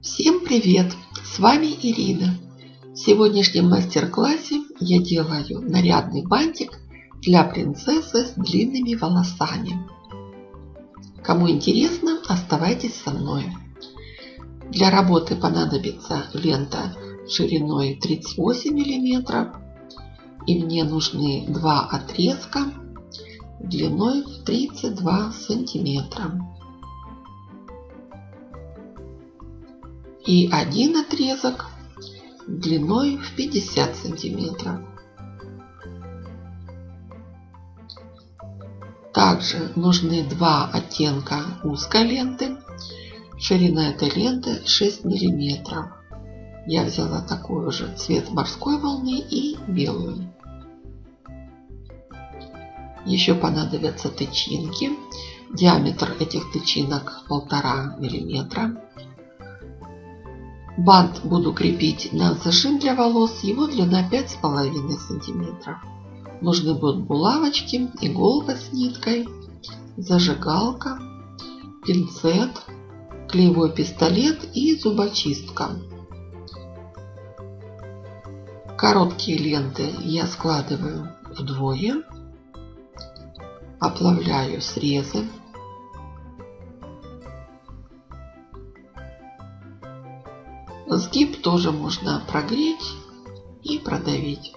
Всем привет! С вами Ирина. В сегодняшнем мастер-классе я делаю нарядный бантик для принцессы с длинными волосами. Кому интересно, оставайтесь со мной. Для работы понадобится лента шириной 38 мм и мне нужны два отрезка длиной в 32 сантиметра. И один отрезок длиной в 50 сантиметров. Также нужны два оттенка узкой ленты. Ширина этой ленты 6 миллиметров. Я взяла такой же цвет морской волны и белую. Еще понадобятся тычинки. Диаметр этих тычинок полтора миллиметра. Бант буду крепить на зажим для волос. Его длина пять с половиной сантиметров. Нужны будут булавочки, иголка с ниткой, зажигалка, пинцет, клеевой пистолет и зубочистка. Короткие ленты я складываю вдвое оплавляю срезы. Сгиб тоже можно прогреть и продавить.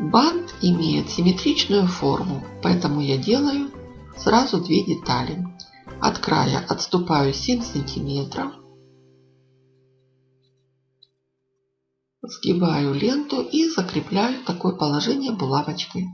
Бант имеет симметричную форму, поэтому я делаю сразу две детали. От края отступаю 7 сантиметров сгибаю ленту и закрепляю такое положение булавочкой.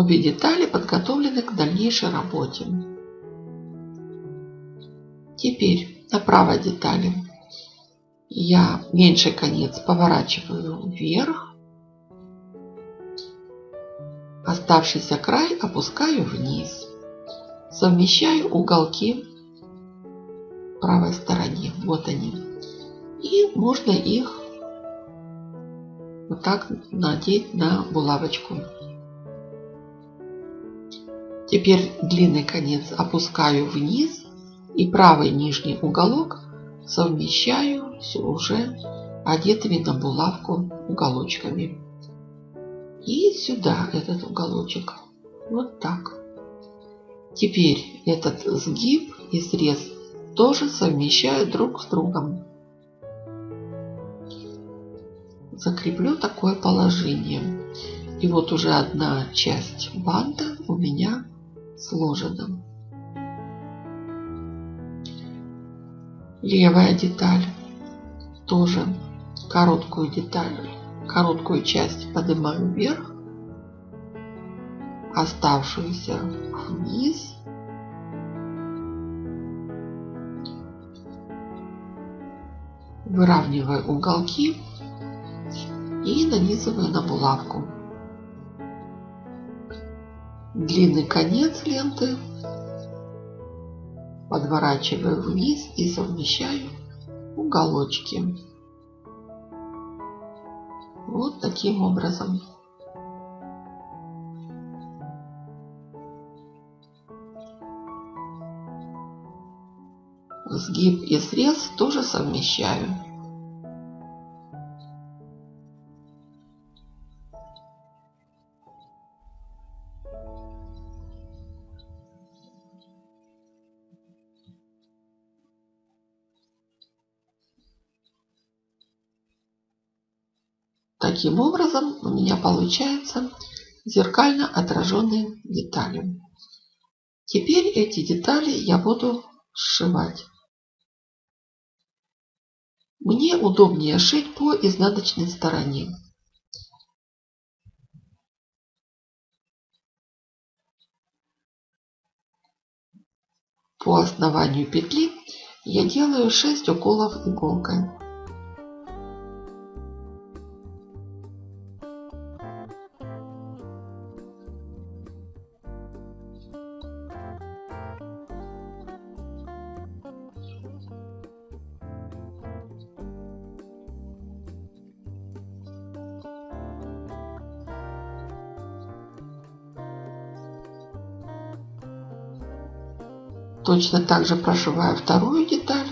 Обе детали подготовлены к дальнейшей работе. Теперь на правой детали я меньший конец поворачиваю вверх. Оставшийся край опускаю вниз. Совмещаю уголки правой стороне. Вот они. И можно их вот так надеть на булавочку. Теперь длинный конец опускаю вниз и правый нижний уголок совмещаю с уже одетыми на булавку уголочками. И сюда этот уголочек. Вот так. Теперь этот сгиб и срез тоже совмещаю друг с другом. Закреплю такое положение. И вот уже одна часть банта у меня сложена. Левая деталь. Тоже короткую деталь, короткую часть поднимаю вверх. Оставшуюся вниз. Выравниваю уголки и нанизываю на булавку. Длинный конец ленты подворачиваю вниз и совмещаю уголочки. Вот таким образом. Сгиб и срез тоже совмещаю. Таким образом у меня получается зеркально отраженные детали. Теперь эти детали я буду сшивать. Мне удобнее шить по изнаночной стороне. По основанию петли я делаю 6 уколов иголкой. Точно так же прошиваю вторую деталь.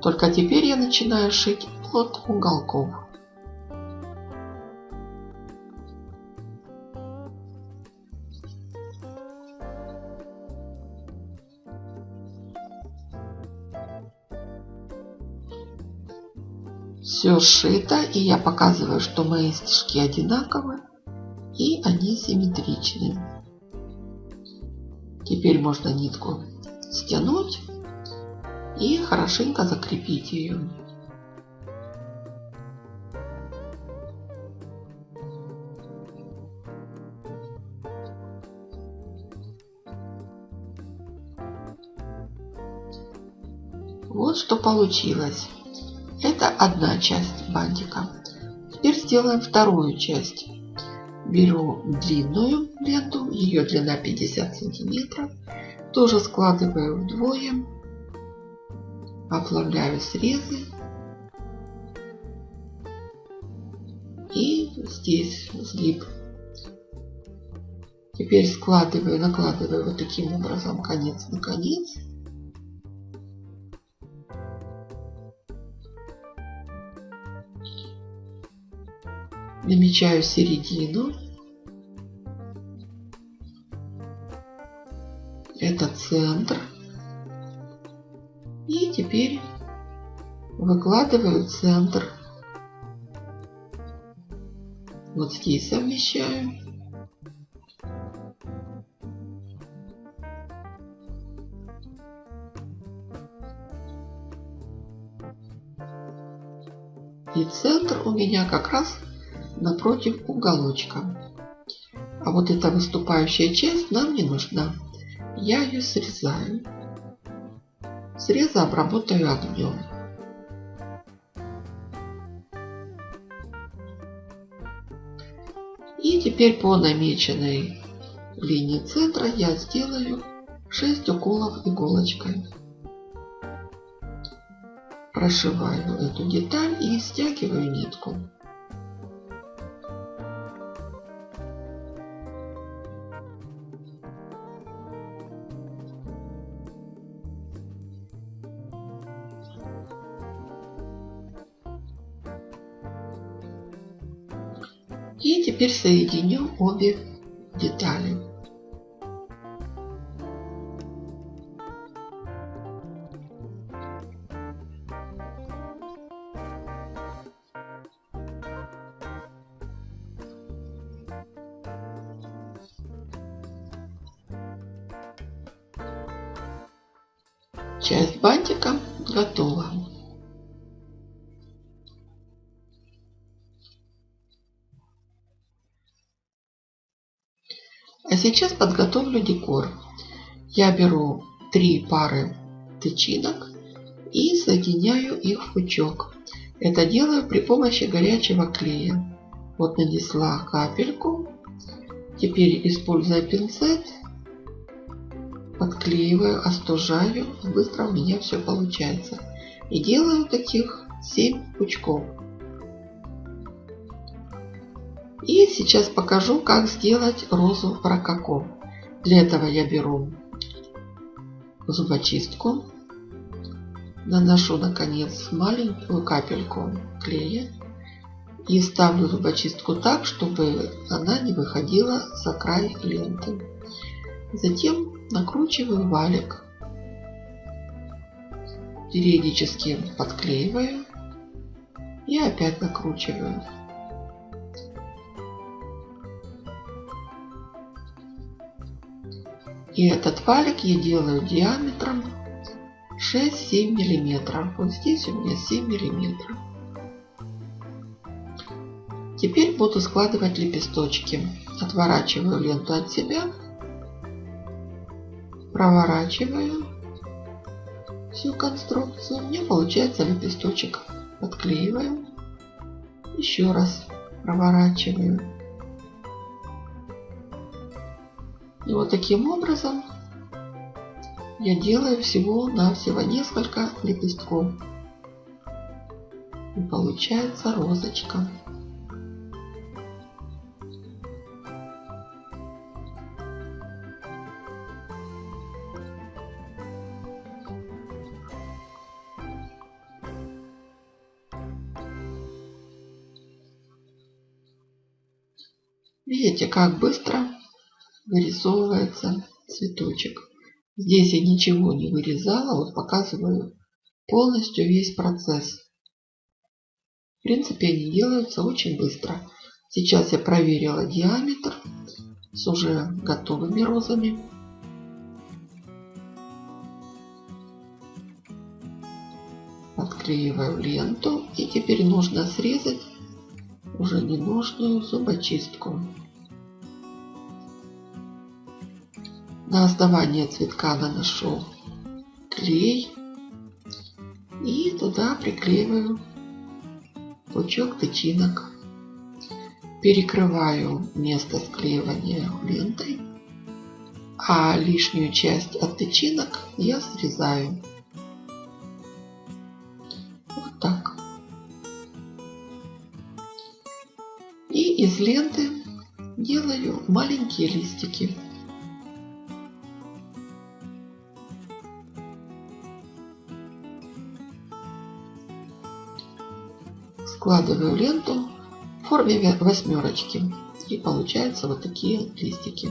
Только теперь я начинаю шить от уголков. Все сшито, и я показываю, что мои стежки одинаковы и они симметричны. Теперь можно нитку стянуть и хорошенько закрепить ее. Вот что получилось. Это одна часть бантика. Теперь сделаем вторую часть. Беру длинную ленту, ее длина 50 сантиметров. Тоже складываю вдвое. Оплавляю срезы. И здесь сгиб. Теперь складываю, накладываю вот таким образом конец на конец. намечаю середину. Это центр. И теперь выкладываю центр. Вот здесь совмещаю. И центр у меня как раз напротив уголочка. А вот эта выступающая часть нам не нужна. Я ее срезаю. Срезы обработаю огнем. И теперь по намеченной линии центра я сделаю 6 уколов иголочкой. Прошиваю эту деталь и стягиваю нитку. И теперь соединю обе детали. Часть бантика готова. Сейчас подготовлю декор. Я беру три пары тычинок и соединяю их в пучок. Это делаю при помощи горячего клея. Вот нанесла капельку. Теперь, используя пинцет, подклеиваю, остужаю. Быстро у меня все получается. И делаю таких 7 пучков. Сейчас покажу, как сделать розу рококо. Для этого я беру зубочистку, наношу на конец маленькую капельку клея и ставлю зубочистку так, чтобы она не выходила за край ленты. Затем накручиваю валик. Периодически подклеиваю и опять накручиваю. И этот валик я делаю диаметром 6-7 миллиметров. Вот здесь у меня 7 миллиметров. Теперь буду складывать лепесточки. Отворачиваю ленту от себя. Проворачиваю всю конструкцию. У меня получается лепесточек. Подклеиваю. Еще раз проворачиваю. И вот таким образом я делаю всего на всего несколько лепестков. И получается розочка. Видите, как быстро вырисовывается цветочек. Здесь я ничего не вырезала, вот показываю полностью весь процесс. В принципе, они делаются очень быстро. Сейчас я проверила диаметр с уже готовыми розами. Отклеиваю ленту и теперь нужно срезать уже ненужную зубочистку. На основание цветка наношу клей и туда приклеиваю пучок тычинок. Перекрываю место склеивания лентой, а лишнюю часть от тычинок я срезаю. Вот так. И из ленты делаю маленькие листики. Складываю ленту в форме восьмерочки. И получаются вот такие листики.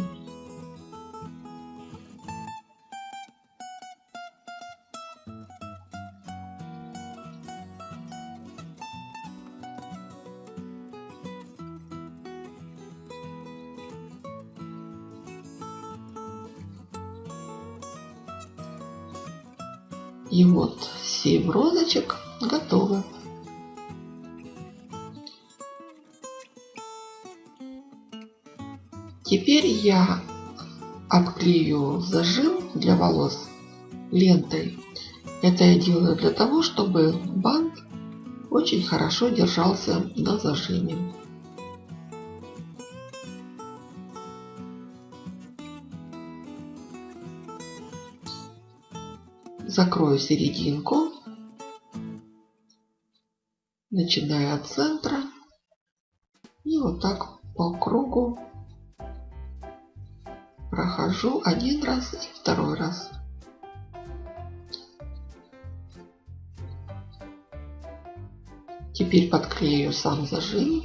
И вот 7 розочек готовы. Теперь я обклею зажим для волос лентой. Это я делаю для того, чтобы бант очень хорошо держался на зажиме. Закрою серединку, начиная от центра и вот так по кругу прохожу один раз и второй раз. Теперь подклею сам зажим.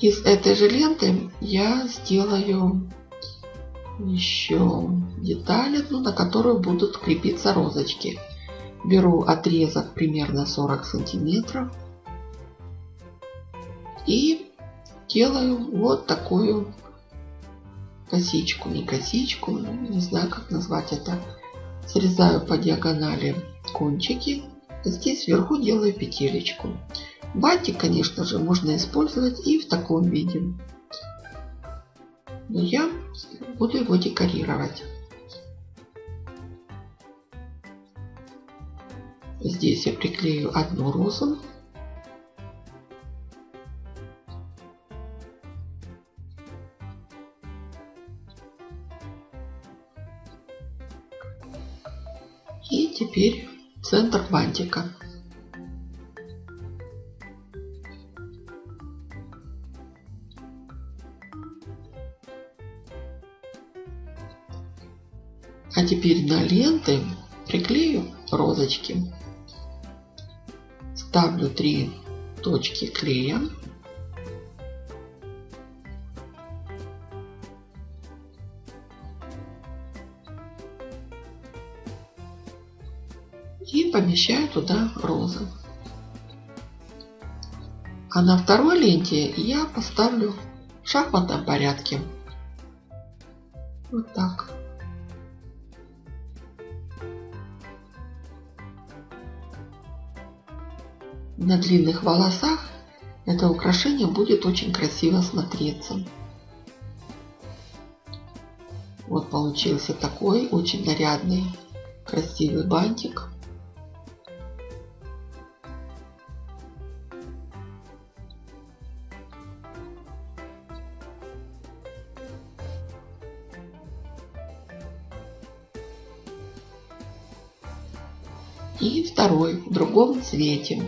Из этой же ленты я сделаю еще деталь одну, на которую будут крепиться розочки. Беру отрезок примерно 40 сантиметров и делаю вот такую косичку, не косичку, не знаю как назвать это. Срезаю по диагонали кончики, здесь вверху делаю петелечку. Батик, конечно же, можно использовать и в таком виде. Но я буду его декорировать. Здесь я приклею одну розу. А теперь на ленты приклею розочки. Ставлю три точки клея. И помещаю туда розы. А на второй ленте я поставлю в шахматном порядке. Вот так. На длинных волосах это украшение будет очень красиво смотреться. Вот получился такой очень нарядный, красивый бантик. И второй в другом цвете.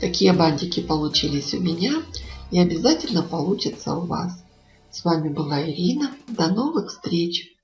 Такие бантики получились у меня и обязательно получится у вас. С вами была Ирина. До новых встреч!